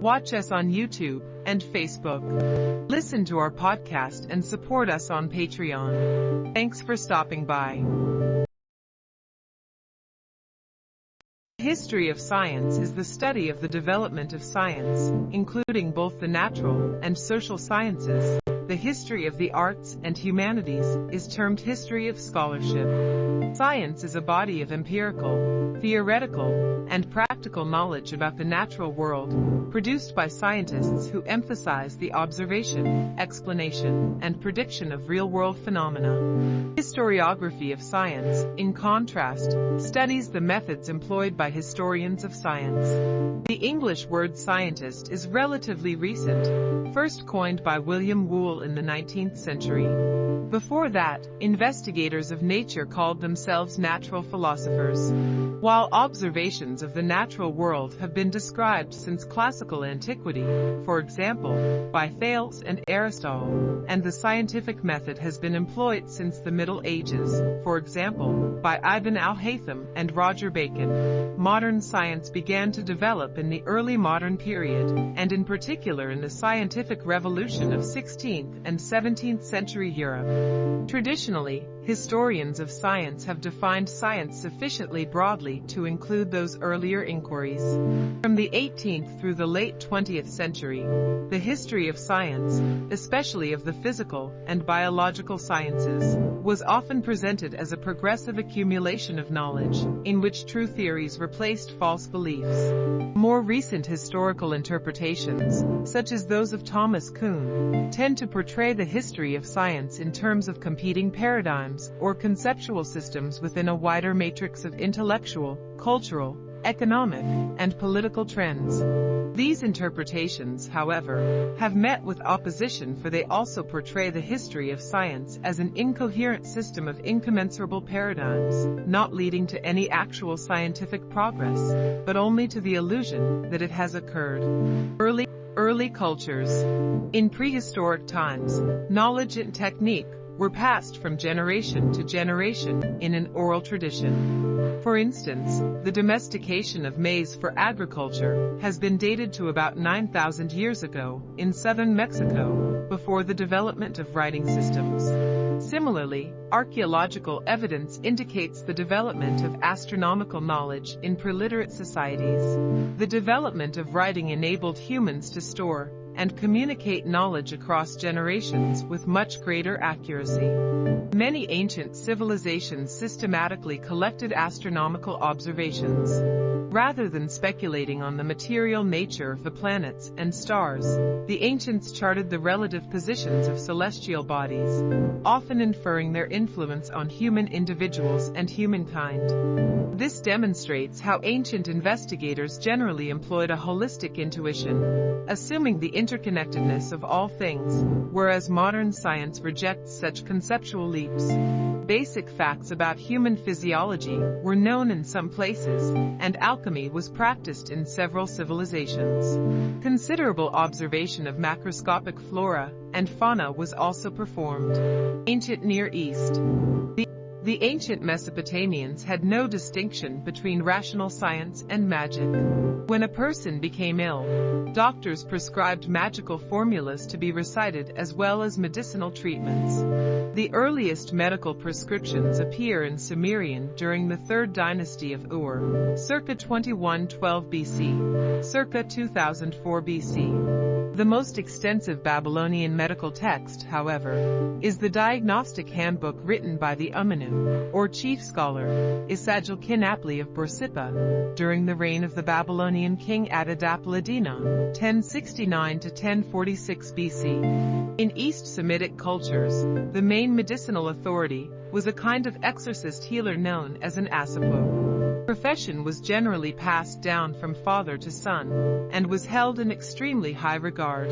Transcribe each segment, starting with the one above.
Watch us on YouTube and Facebook. Listen to our podcast and support us on Patreon. Thanks for stopping by. History of science is the study of the development of science, including both the natural and social sciences. The history of the arts and humanities is termed history of scholarship. Science is a body of empirical, theoretical, and practical knowledge about the natural world, produced by scientists who emphasize the observation, explanation, and prediction of real-world phenomena. Historiography of science, in contrast, studies the methods employed by historians of science. The English word scientist is relatively recent, first coined by William Whewell in the 19th century. Before that, investigators of nature called themselves natural philosophers. While observations of the natural world have been described since classical antiquity, for example, by Thales and Aristotle, and the scientific method has been employed since the Middle Ages, for example, by Ibn al-Haytham and Roger Bacon, modern science began to develop in the early modern period, and in particular in the scientific revolution of 16th and 17th century Europe. Traditionally, historians of science have defined science sufficiently broadly to include those earlier inquiries. From the 18th through the late 20th century, the history of science, especially of the physical and biological sciences, was often presented as a progressive accumulation of knowledge, in which true theories replaced false beliefs. More recent historical interpretations, such as those of Thomas Kuhn, tend to portray the history of science in terms of competing paradigms or conceptual systems within a wider matrix of intellectual, cultural, economic, and political trends. These interpretations, however, have met with opposition for they also portray the history of science as an incoherent system of incommensurable paradigms, not leading to any actual scientific progress, but only to the illusion that it has occurred. Early Early cultures. In prehistoric times, knowledge and technique were passed from generation to generation in an oral tradition. For instance, the domestication of maize for agriculture has been dated to about 9,000 years ago in southern Mexico, before the development of writing systems. Similarly, archaeological evidence indicates the development of astronomical knowledge in preliterate societies. The development of writing enabled humans to store, and communicate knowledge across generations with much greater accuracy. Many ancient civilizations systematically collected astronomical observations. Rather than speculating on the material nature of the planets and stars, the ancients charted the relative positions of celestial bodies, often inferring their influence on human individuals and humankind. This demonstrates how ancient investigators generally employed a holistic intuition, assuming the interconnectedness of all things, whereas modern science rejects such conceptual leaps. Basic facts about human physiology were known in some places, and alchemy was practiced in several civilizations. Considerable observation of macroscopic flora and fauna was also performed. Ancient Near East. The the ancient Mesopotamians had no distinction between rational science and magic. When a person became ill, doctors prescribed magical formulas to be recited as well as medicinal treatments. The earliest medical prescriptions appear in Sumerian during the third dynasty of Ur, circa 2112 BC, circa 2004 BC. The most extensive Babylonian medical text, however, is the diagnostic handbook written by the Umanu, or chief scholar, Esagil-kin-apli of Borsippa, during the reign of the Babylonian king Adad-apla-iddina, 1069 to 1046 BC. In East Semitic cultures, the main medicinal authority was a kind of exorcist healer known as an asipo profession was generally passed down from father to son, and was held in extremely high regard.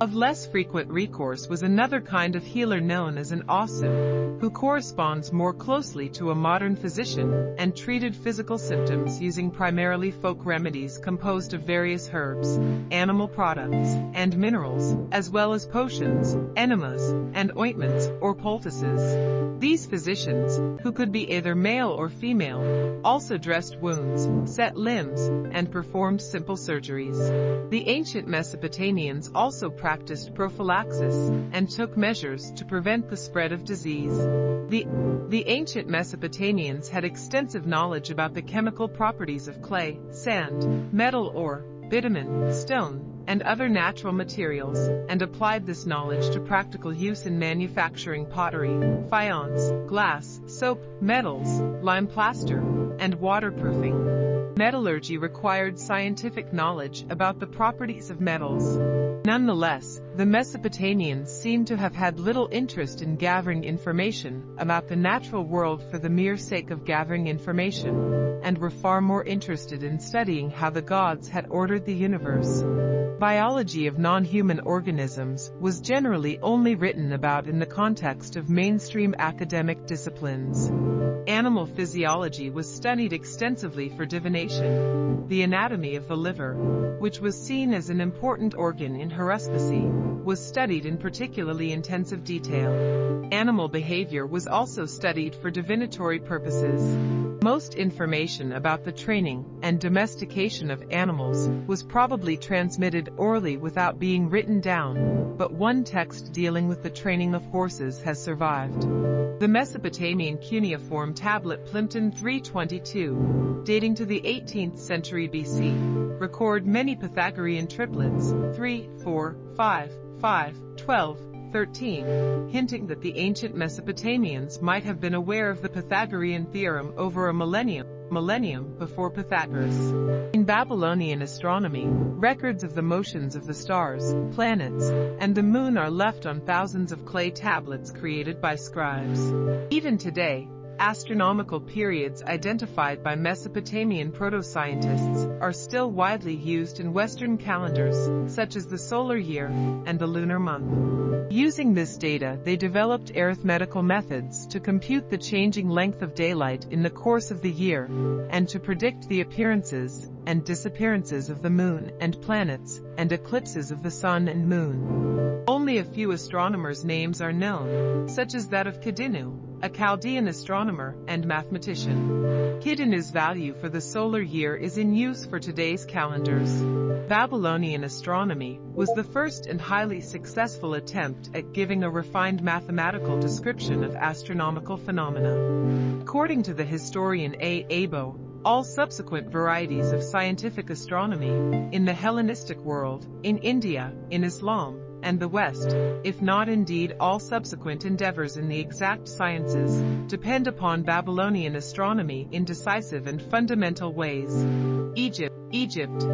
Of less frequent recourse was another kind of healer known as an asu, who corresponds more closely to a modern physician, and treated physical symptoms using primarily folk remedies composed of various herbs, animal products, and minerals, as well as potions, enemas, and ointments, or poultices. These physicians, who could be either male or female, also dressed wounds, set limbs, and performed simple surgeries. The ancient Mesopotamians also practiced prophylaxis and took measures to prevent the spread of disease. The, the ancient Mesopotamians had extensive knowledge about the chemical properties of clay, sand, metal ore, bitumen, stone, and other natural materials, and applied this knowledge to practical use in manufacturing pottery, faience, glass, soap, metals, lime plaster, and waterproofing. Metallurgy required scientific knowledge about the properties of metals. Nonetheless, the Mesopotamians seem to have had little interest in gathering information about the natural world for the mere sake of gathering information, and were far more interested in studying how the gods had ordered the universe. Biology of non-human organisms was generally only written about in the context of mainstream academic disciplines. Animal physiology was studied extensively for divination. The anatomy of the liver, which was seen as an important organ in haruspicy, was studied in particularly intensive detail. Animal behavior was also studied for divinatory purposes. Most information about the training and domestication of animals was probably transmitted orally without being written down, but one text dealing with the training of horses has survived. The Mesopotamian cuneiform tablet Plimpton 322, dating to the 18th century BC, record many Pythagorean triplets 3, 4, 5, 5, 12, 13, hinting that the ancient Mesopotamians might have been aware of the Pythagorean theorem over a millennium millennium before Pythagoras. In Babylonian astronomy, records of the motions of the stars, planets, and the moon are left on thousands of clay tablets created by scribes. Even today, Astronomical periods identified by Mesopotamian proto-scientists are still widely used in Western calendars, such as the solar year and the lunar month. Using this data, they developed arithmetical methods to compute the changing length of daylight in the course of the year and to predict the appearances and disappearances of the moon and planets and eclipses of the sun and moon. Only a few astronomers' names are known, such as that of Kidinu, a Chaldean astronomer and mathematician. Kidinu's value for the solar year is in use for today's calendars. Babylonian astronomy was the first and highly successful attempt at giving a refined mathematical description of astronomical phenomena. According to the historian A. Aaboe, all subsequent varieties of scientific astronomy, in the Hellenistic world, in India, in Islam, and the West, if not indeed all subsequent endeavors in the exact sciences, depend upon Babylonian astronomy in decisive and fundamental ways. Egypt, Egypt.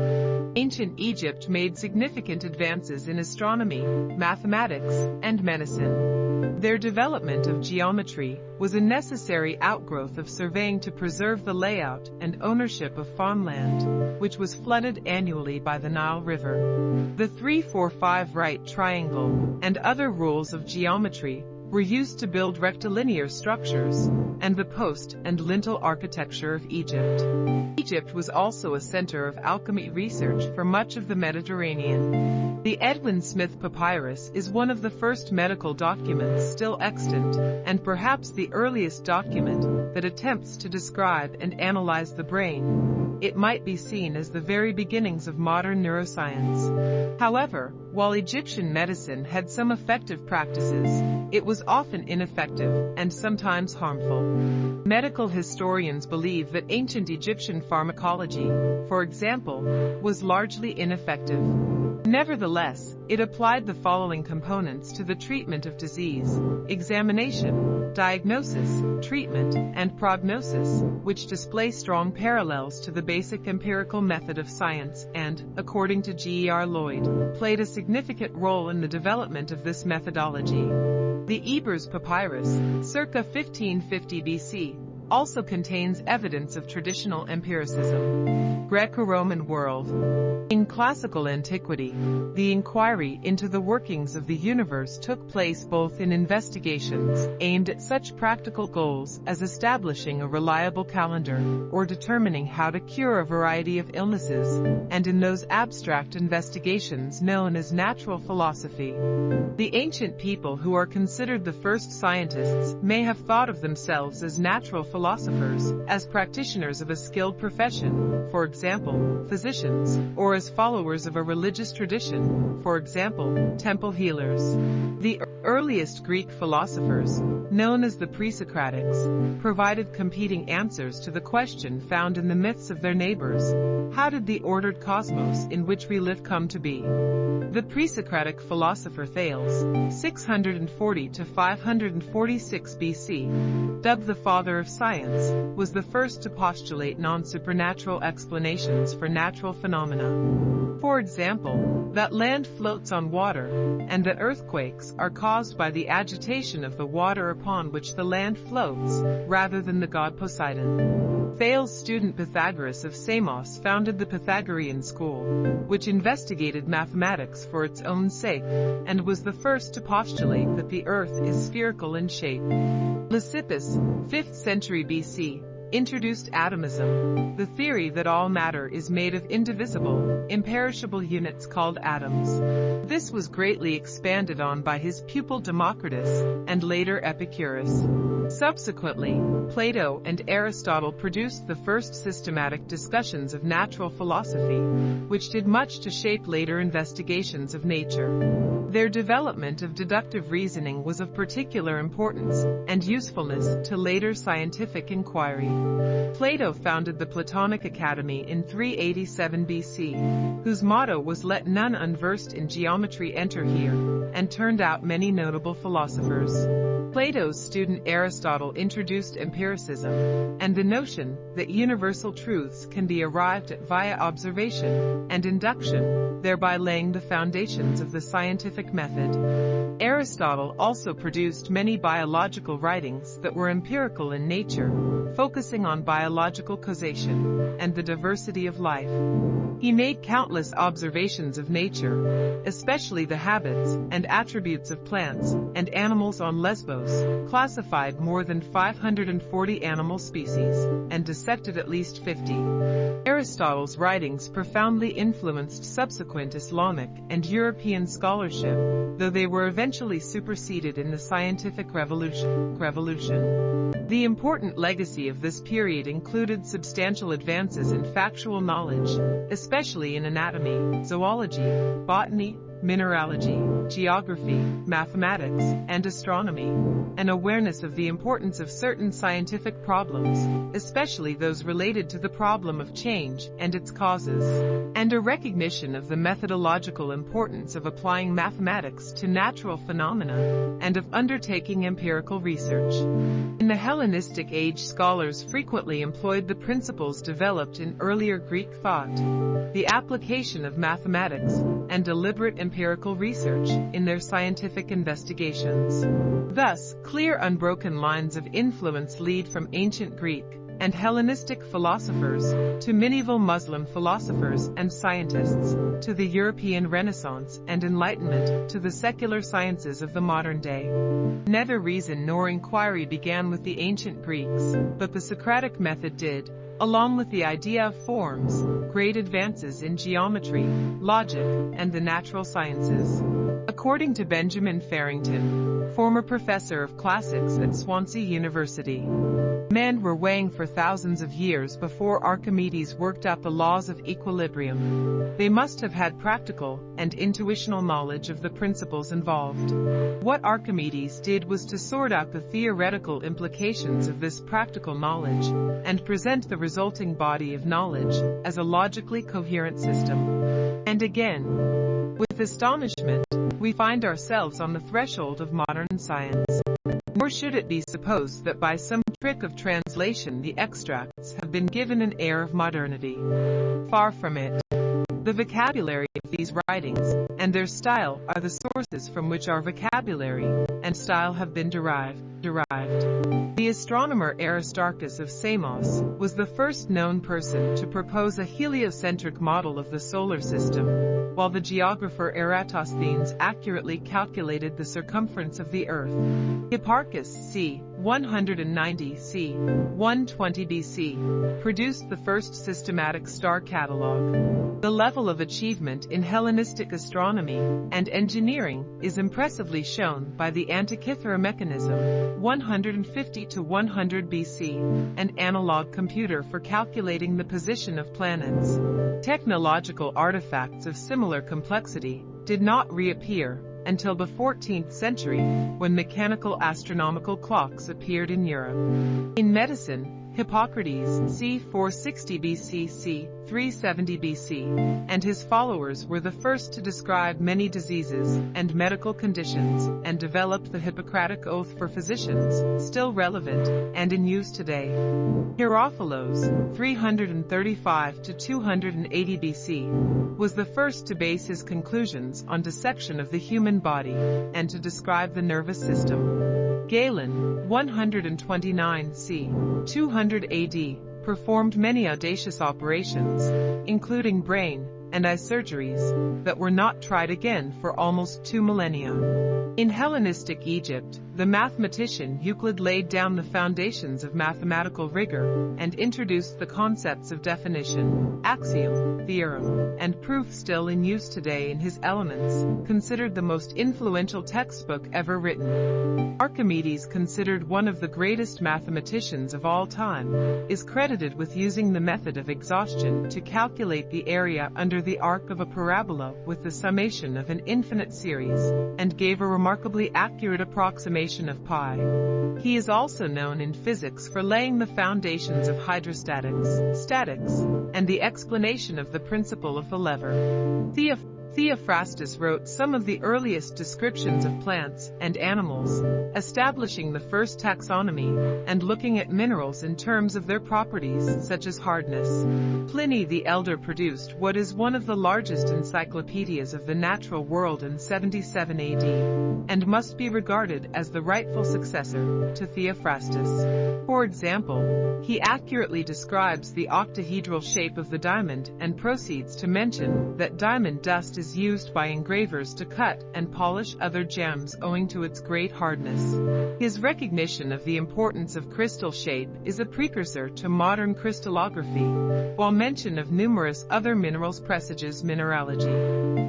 Ancient Egypt made significant advances in astronomy, mathematics, and medicine. Their development of geometry was a necessary outgrowth of surveying to preserve the layout and ownership of farmland, which was flooded annually by the Nile River. The 345 right triangle and other rules of geometry were used to build rectilinear structures and the post and lintel architecture of Egypt. Egypt was also a center of alchemy research for much of the Mediterranean. The Edwin Smith Papyrus is one of the first medical documents still extant, and perhaps the earliest document that attempts to describe and analyze the brain. It might be seen as the very beginnings of modern neuroscience. However, while Egyptian medicine had some effective practices, it was often ineffective and sometimes harmful. Medical historians believe that ancient Egyptian pharmacology, for example, was largely ineffective. Nevertheless, it applied the following components to the treatment of disease, examination, diagnosis, treatment, and prognosis, which display strong parallels to the basic empirical method of science and, according to G.E.R. Lloyd, played a significant role in the development of this methodology. The Ebers Papyrus, circa 1550 BC, also contains evidence of traditional empiricism. Greco-Roman world. In classical antiquity, the inquiry into the workings of the universe took place both in investigations aimed at such practical goals as establishing a reliable calendar or determining how to cure a variety of illnesses, and in those abstract investigations known as natural philosophy. The ancient people who are considered the first scientists may have thought of themselves as natural philosophers philosophers, as practitioners of a skilled profession, for example, physicians, or as followers of a religious tradition, for example, temple healers. The earliest Greek philosophers, known as the pre-Socratics, provided competing answers to the question found in the myths of their neighbors. How did the ordered cosmos in which we live come to be? The pre-Socratic philosopher Thales, 640 to 546 BC, dubbed the father of science, was the first to postulate non-supernatural explanations for natural phenomena. For example, that land floats on water, and that earthquakes are caused by the agitation of the water upon which the land floats, rather than the god Poseidon. Thales' student Pythagoras of Samos founded the Pythagorean school, which investigated mathematics for its own sake, and was the first to postulate that the earth is spherical in shape. Leucippus, 5th century BC, introduced atomism, the theory that all matter is made of indivisible, imperishable units called atoms. This was greatly expanded on by his pupil Democritus, and later Epicurus. Subsequently, Plato and Aristotle produced the first systematic discussions of natural philosophy, which did much to shape later investigations of nature. Their development of deductive reasoning was of particular importance and usefulness to later scientific inquiry. Plato founded the Platonic Academy in 387 BC, whose motto was let none unversed in geometry enter here, and turned out many notable philosophers. Plato's student Aristotle introduced empiricism, and the notion that universal truths can be arrived at via observation and induction, thereby laying the foundations of the scientific method. Aristotle also produced many biological writings that were empirical in nature, focusing on biological causation and the diversity of life. He made countless observations of nature, especially the habits and attributes of plants and animals on Lesbos, classified more than 540 animal species, and dissected at least 50. Aristotle's writings profoundly influenced subsequent Islamic and European scholarship, though they were eventually superseded in the scientific revolution. revolution. The important legacy of this period included substantial advances in factual knowledge, especially in anatomy, zoology, botany, mineralogy, geography, mathematics, and astronomy, an awareness of the importance of certain scientific problems, especially those related to the problem of change and its causes, and a recognition of the methodological importance of applying mathematics to natural phenomena and of undertaking empirical research. In the Hellenistic age scholars frequently employed the principles developed in earlier Greek thought, the application of mathematics, and deliberate empirical research in their scientific investigations. Thus, clear unbroken lines of influence lead from ancient Greek and Hellenistic philosophers to medieval Muslim philosophers and scientists, to the European Renaissance and Enlightenment, to the secular sciences of the modern day. Neither reason nor inquiry began with the ancient Greeks, but the Socratic method did, along with the idea of forms, great advances in geometry, logic, and the natural sciences. According to Benjamin Farrington, former professor of classics at Swansea University, men were weighing for thousands of years before Archimedes worked out the laws of equilibrium. They must have had practical and intuitional knowledge of the principles involved. What Archimedes did was to sort out the theoretical implications of this practical knowledge and present the resulting body of knowledge as a logically coherent system. And again, with astonishment, we find ourselves on the threshold of modern science. Nor should it be supposed that by some trick of translation the extracts have been given an air of modernity. Far from it. The vocabulary of these writings and their style are the sources from which our vocabulary and style have been derived. Derived. The astronomer Aristarchus of Samos was the first known person to propose a heliocentric model of the solar system, while the geographer Eratosthenes accurately calculated the circumference of the Earth. Hipparchus c. 190 c. 120 BC, produced the first systematic star catalogue. The level of achievement in Hellenistic astronomy and engineering is impressively shown by the Antikythera mechanism, 150 to 100 BC, an analog computer for calculating the position of planets. Technological artifacts of similar complexity did not reappear until the 14th century, when mechanical astronomical clocks appeared in Europe. In medicine, Hippocrates, c. 460 BC c. 370 BC, and his followers were the first to describe many diseases and medical conditions and developed the Hippocratic Oath for physicians, still relevant and in use today. Herophilos, 335 to 280 BC, was the first to base his conclusions on dissection of the human body and to describe the nervous system. Galen, 129 c. 200 AD, performed many audacious operations, including brain and eye surgeries, that were not tried again for almost two millennia. In Hellenistic Egypt, the mathematician Euclid laid down the foundations of mathematical rigor and introduced the concepts of definition, axiom, theorem, and proof still in use today in his Elements, considered the most influential textbook ever written. Archimedes, considered one of the greatest mathematicians of all time, is credited with using the method of exhaustion to calculate the area under the arc of a parabola with the summation of an infinite series, and gave a remarkably accurate approximation of pi. He is also known in physics for laying the foundations of hydrostatics, statics, and the explanation of the principle of the lever. Theoph Theophrastus wrote some of the earliest descriptions of plants and animals, establishing the first taxonomy and looking at minerals in terms of their properties such as hardness. Pliny the Elder produced what is one of the largest encyclopedias of the natural world in 77 AD, and must be regarded as the rightful successor to Theophrastus. For example, he accurately describes the octahedral shape of the diamond and proceeds to mention that diamond dust is used by engravers to cut and polish other gems owing to its great hardness. His recognition of the importance of crystal shape is a precursor to modern crystallography, while mention of numerous other minerals presages mineralogy.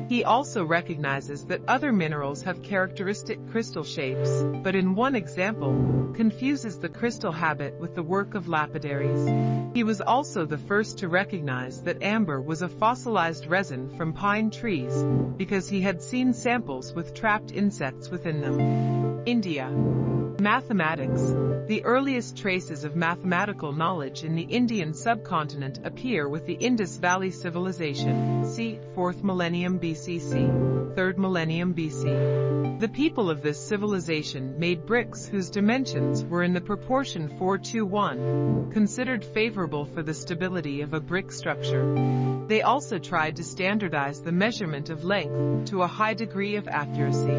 He also recognizes that other minerals have characteristic crystal shapes, but in one example, confuses the crystal habit with the work of lapidaries. He was also the first to recognize that amber was a fossilized resin from pine trees trees, because he had seen samples with trapped insects within them. India. Mathematics. The earliest traces of mathematical knowledge in the Indian subcontinent appear with the Indus Valley Civilization, c. 4th millennium BCC, 3rd millennium BC. The people of this civilization made bricks whose dimensions were in the proportion 4 to 1, considered favorable for the stability of a brick structure. They also tried to standardize the measurement of length to a high degree of accuracy.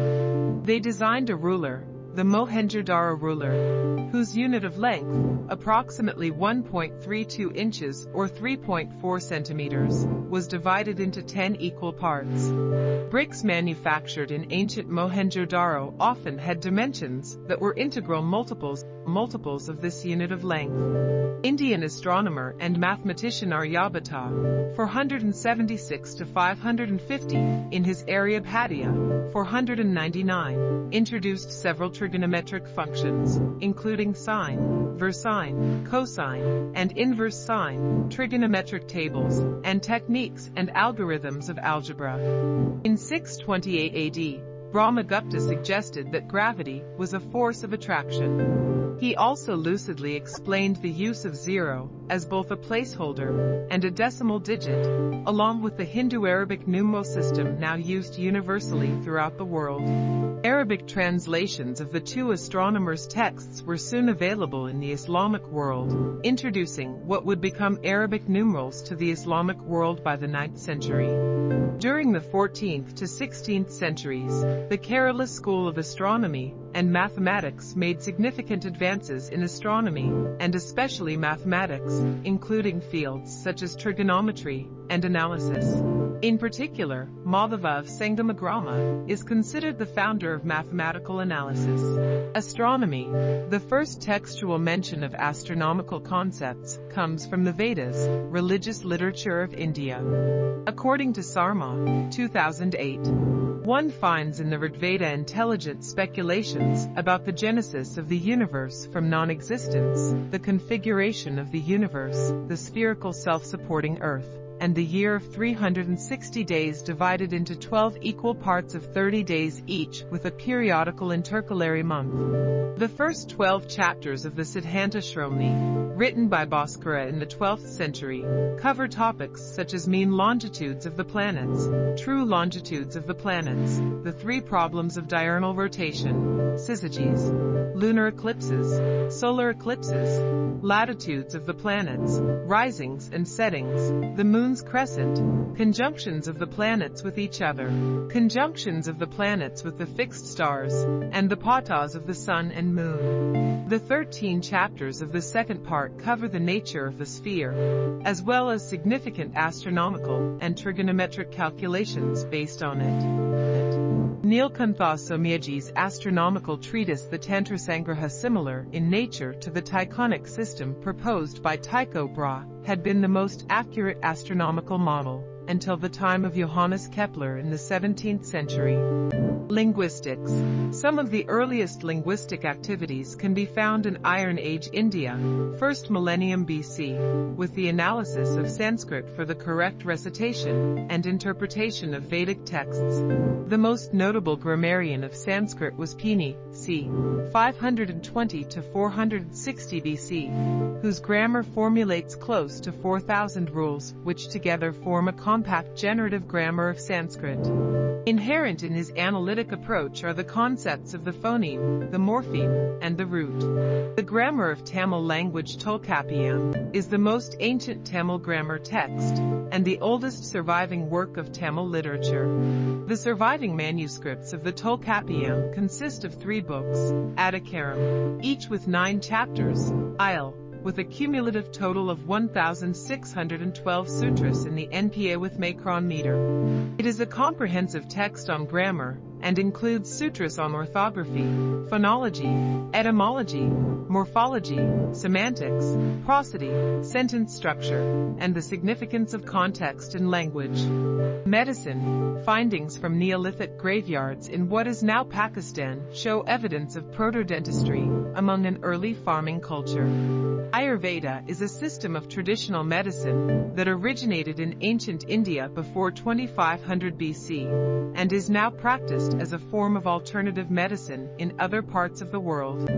They designed a ruler, the Mohenjo-Daro ruler, whose unit of length, approximately 1.32 inches or 3.4 centimeters, was divided into 10 equal parts. Bricks manufactured in ancient Mohenjo-Daro often had dimensions that were integral multiples multiples of this unit of length. Indian astronomer and mathematician Aryabhata, 476 to 550, in his Aryabhatiya, 499, introduced several trigonometric functions, including sine, versine, cosine, and inverse sine, trigonometric tables, and techniques and algorithms of algebra. In 628 AD, Brahmagupta suggested that gravity was a force of attraction. He also lucidly explained the use of zero as both a placeholder and a decimal digit, along with the Hindu-Arabic numeral system now used universally throughout the world. Arabic translations of the two astronomers' texts were soon available in the Islamic world, introducing what would become Arabic numerals to the Islamic world by the 9th century. During the 14th to 16th centuries, the Kerala School of Astronomy and Mathematics made significant advances in astronomy, and especially mathematics, including fields such as trigonometry and analysis. In particular, Madhava of Sangamagrama is considered the founder of mathematical analysis. Astronomy, the first textual mention of astronomical concepts, comes from the Vedas, religious literature of India. According to Sarma, 2008, One finds in the Rigveda intelligent speculations about the genesis of the universe from non-existence, the configuration of the universe, the spherical self-supporting earth, and the year of 360 days divided into 12 equal parts of 30 days each with a periodical intercalary month. The first 12 chapters of the Siddhanta Shiromani, written by Bhaskara in the 12th century, cover topics such as mean longitudes of the planets, true longitudes of the planets, the three problems of diurnal rotation, syzygies, lunar eclipses, solar eclipses, latitudes of the planets, risings and settings, the crescent, conjunctions of the planets with each other, conjunctions of the planets with the fixed stars, and the patas of the sun and moon. The 13 chapters of the second part cover the nature of the sphere, as well as significant astronomical and trigonometric calculations based on it. Nilakantha Somayaji's astronomical treatise The Tantra Sangraha similar in nature to the Tychonic system proposed by Tycho Brahe, had been the most accurate astronomical model until the time of Johannes Kepler in the 17th century. Linguistics. Some of the earliest linguistic activities can be found in Iron Age India, first millennium BC, with the analysis of Sanskrit for the correct recitation and interpretation of Vedic texts. The most notable grammarian of Sanskrit was Pini, c. 520 to 460 BC, whose grammar formulates close to 4,000 rules, which together form a compact generative grammar of Sanskrit. Inherent in his analytic approach are the concepts of the phoneme, the morpheme, and the root. The grammar of Tamil language Tolkappiyam is the most ancient Tamil grammar text and the oldest surviving work of Tamil literature. The surviving manuscripts of the Tolkappiyam consist of three books, Adhikaram, each with nine chapters, Isle, with a cumulative total of 1,612 sutras in the NPA with Macron meter. It is a comprehensive text on grammar, and includes sutras on orthography, phonology, etymology, morphology, semantics, prosody, sentence structure, and the significance of context in language. Medicine, findings from Neolithic graveyards in what is now Pakistan show evidence of proto-dentistry among an early farming culture. Ayurveda is a system of traditional medicine that originated in ancient India before 2500 BC and is now practiced as a form of alternative medicine in other parts of the world.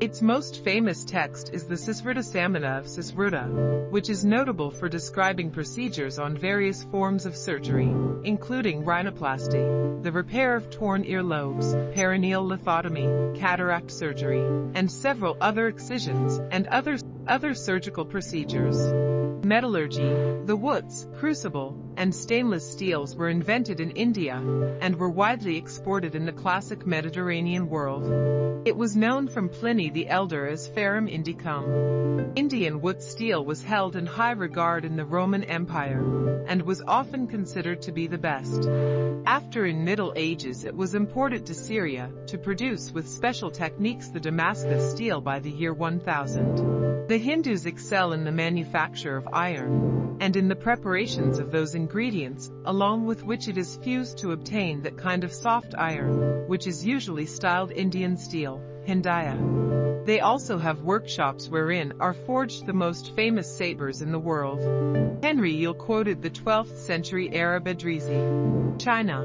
Its most famous text is the Samhita of Susruta, which is notable for describing procedures on various forms of surgery, including rhinoplasty, the repair of torn earlobes, perineal lithotomy, cataract surgery, and several other excisions and other, other surgical procedures. Metallurgy, the wootz, crucible, and stainless steels were invented in India and were widely exported in the classic Mediterranean world. It was known from Pliny the Elder as Ferrum Indicum. Indian wootz steel was held in high regard in the Roman Empire and was often considered to be the best. After in Middle Ages it was imported to Syria to produce with special techniques the Damascus steel by the year 1000. The Hindus excel in the manufacture of iron and in the preparations of those ingredients, along with which it is fused to obtain that kind of soft iron, which is usually styled Indian steel, Hindaya. They also have workshops wherein are forged the most famous sabers in the world. Henry Yule quoted the 12th century Arab Edrisi. China.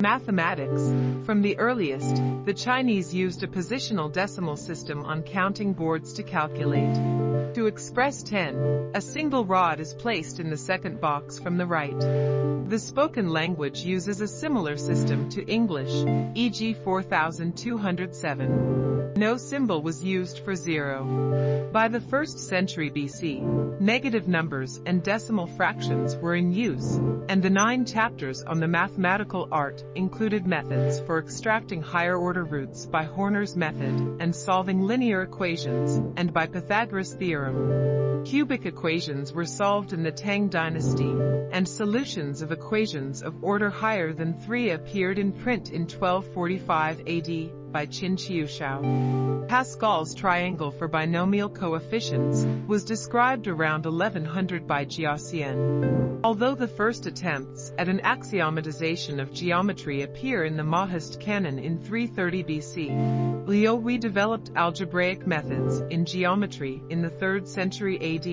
Mathematics. From the earliest, the Chinese used a positional decimal system on counting boards to calculate. To express 10, a single rod is placed in the second box from the right. The spoken language uses a similar system to English, e.g. 4207. No symbol was used for zero. By the 1st century BC, negative numbers and decimal fractions were in use, and the nine chapters on the mathematical art included methods for extracting higher order roots by Horner's method and solving linear equations, and by Pythagoras' theorem. Cubic equations were solved in the Tang dynasty, and solutions of equations of order higher than 3 appeared in print in 1245 AD by Qin Jiushao. Pascal's triangle for binomial coefficients was described around 1100 by Jiaxian. Although the first attempts at an axiomatization of geometry appear in the Mohist canon in 330 BC, Liu redeveloped algebraic methods in geometry in the 3rd century AD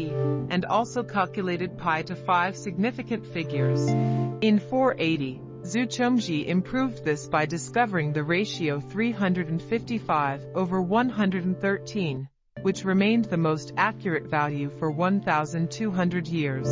and also calculated pi to 5 significant figures. In 480, Zu Chongzhi improved this by discovering the ratio 355 over 113, which remained the most accurate value for 1,200 years.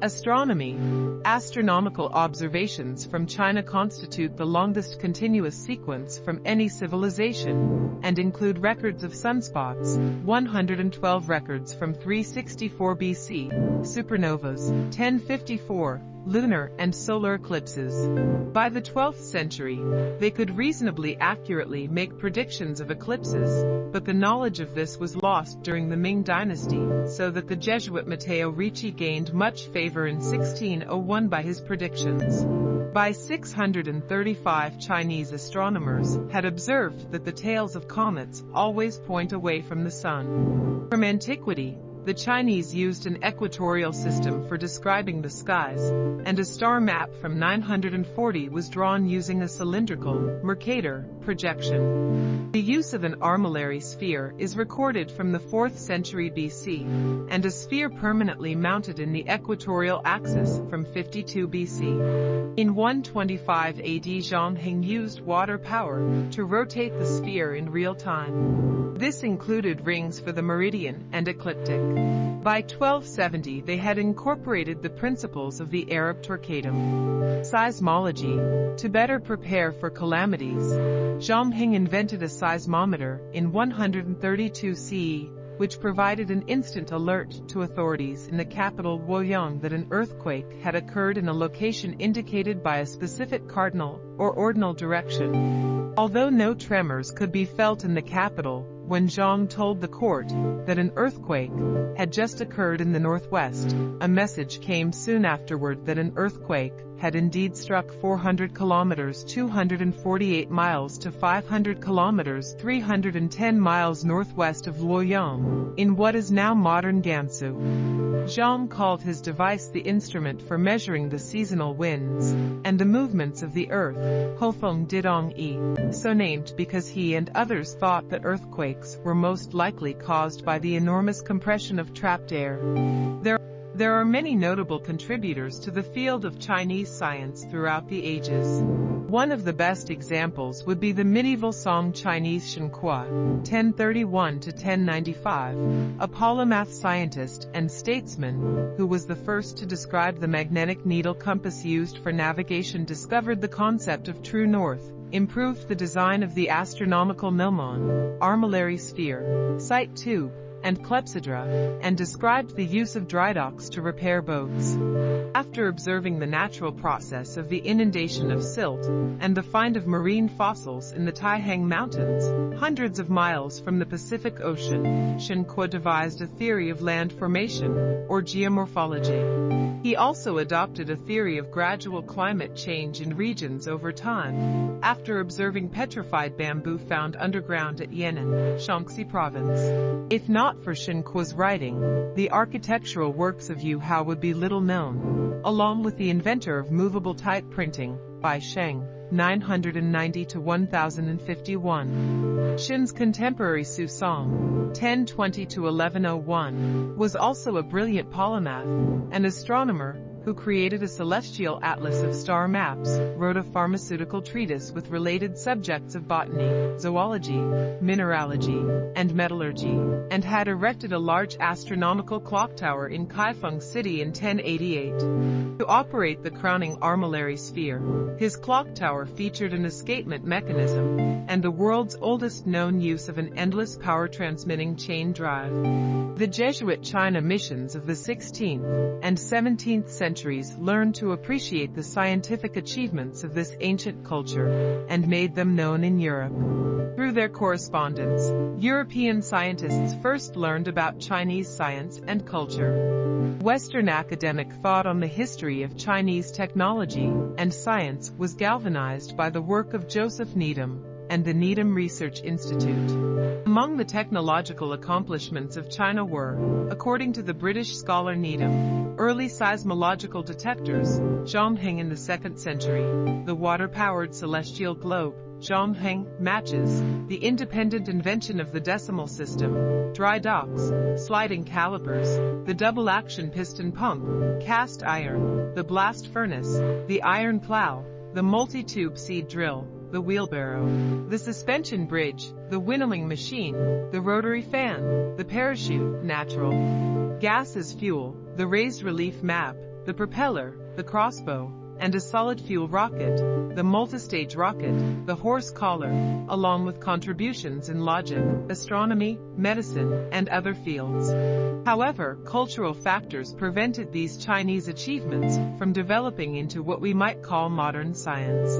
Astronomy Astronomical observations from China constitute the longest continuous sequence from any civilization, and include records of sunspots, 112 records from 364 BC, supernovas, 1054, lunar and solar eclipses. By the 12th century, they could reasonably accurately make predictions of eclipses, but the knowledge of this was lost during the Ming dynasty, so that the Jesuit Matteo Ricci gained much favor in 1601 by his predictions. By 635 Chinese astronomers had observed that the tails of comets always point away from the sun. From antiquity, the Chinese used an equatorial system for describing the skies, and a star map from 940 was drawn using a cylindrical, Mercator, projection. The use of an armillary sphere is recorded from the 4th century BC, and a sphere permanently mounted in the equatorial axis from 52 BC. In 125 AD Zhang Heng used water power to rotate the sphere in real time. This included rings for the meridian and ecliptic. By 1270 they had incorporated the principles of the Arab Torquetum. Seismology. To better prepare for calamities, Zhang Heng invented a seismometer in 132 CE, which provided an instant alert to authorities in the capital Luoyang that an earthquake had occurred in a location indicated by a specific cardinal or ordinal direction. Although no tremors could be felt in the capital, when Zhang told the court that an earthquake had just occurred in the northwest, a message came soon afterward that an earthquake had indeed struck 400 kilometers 248 miles to 500 kilometers 310 miles northwest of Luoyang, in what is now modern Gansu. Zhang called his device the instrument for measuring the seasonal winds and the movements of the earth, Houfeng Didong Yi, so named because he and others thought that were most likely caused by the enormous compression of trapped air. There there are many notable contributors to the field of Chinese science throughout the ages. One of the best examples would be the medieval Song Chinese Shen Kuo, 1031 to 1095, a polymath scientist and statesman who was the first to describe the magnetic needle compass used for navigation discovered the concept of true north, improved the design of the astronomical gnomon, armillary sphere, sight tube, and clepsydra, and described the use of dry docks to repair boats. After observing the natural process of the inundation of silt and the find of marine fossils in the Taihang Mountains, hundreds of miles from the Pacific Ocean, Shen Kuo devised a theory of land formation, or geomorphology. He also adopted a theory of gradual climate change in regions over time, after observing petrified bamboo found underground at Yan'an, Shaanxi province. If not not for Shen Kuo's writing, the architectural works of Yu Hao would be little known, along with the inventor of movable type printing, Bi Sheng, 990 to 1051. Shen's contemporary Su Song, 1020 to 1101, was also a brilliant polymath, an astronomer, who created a celestial atlas of star maps, wrote a pharmaceutical treatise with related subjects of botany, zoology, mineralogy, and metallurgy, and had erected a large astronomical clock tower in Kaifeng City in 1088. To operate the crowning armillary sphere, his clock tower featured an escapement mechanism, and the world's oldest known use of an endless power transmitting chain drive. The Jesuit China missions of the 16th and 17th century centuries learned to appreciate the scientific achievements of this ancient culture and made them known in Europe. Through their correspondence, European scientists first learned about Chinese science and culture. Western academic thought on the history of Chinese technology and science was galvanized by the work of Joseph Needham, and the Needham Research Institute. Among the technological accomplishments of China were, according to the British scholar Needham, early seismological detectors, Zhang Heng in the 2nd century, the water-powered celestial globe, Zhang Heng, matches, the independent invention of the decimal system, dry docks, sliding calipers, the double-action piston pump, cast iron, the blast furnace, the iron plow, the multi-tube seed drill, the wheelbarrow, the suspension bridge, the winnowing machine, the rotary fan, the parachute, natural, gas as fuel, the raised relief map, the propeller, the crossbow, and a solid fuel rocket, the multistage rocket, the horse collar, along with contributions in logic, astronomy, medicine, and other fields. However, cultural factors prevented these Chinese achievements from developing into what we might call modern science.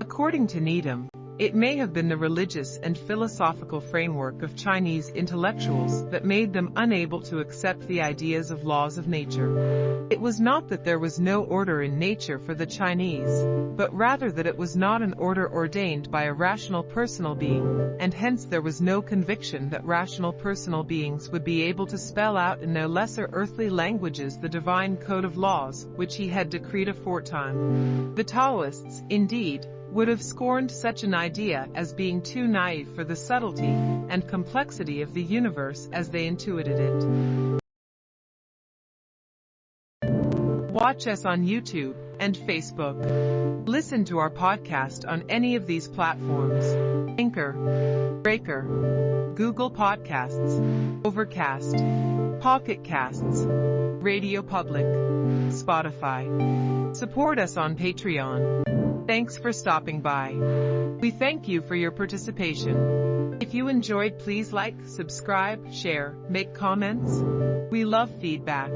According to Needham, it may have been the religious and philosophical framework of Chinese intellectuals that made them unable to accept the ideas of laws of nature. It was not that there was no order in nature for the Chinese, but rather that it was not an order ordained by a rational personal being, and hence there was no conviction that rational personal beings would be able to spell out in their lesser earthly languages the divine code of laws which he had decreed aforetime. The Taoists, indeed, would have scorned such an idea as being too naive for the subtlety and complexity of the universe as they intuited it. Watch us on YouTube and Facebook. Listen to our podcast on any of these platforms. Anchor, Breaker, Google Podcasts, Overcast, Pocket Casts, Radio Public, Spotify. Support us on Patreon. Thanks for stopping by. We thank you for your participation. If you enjoyed, please like, subscribe, share, make comments. We love feedback.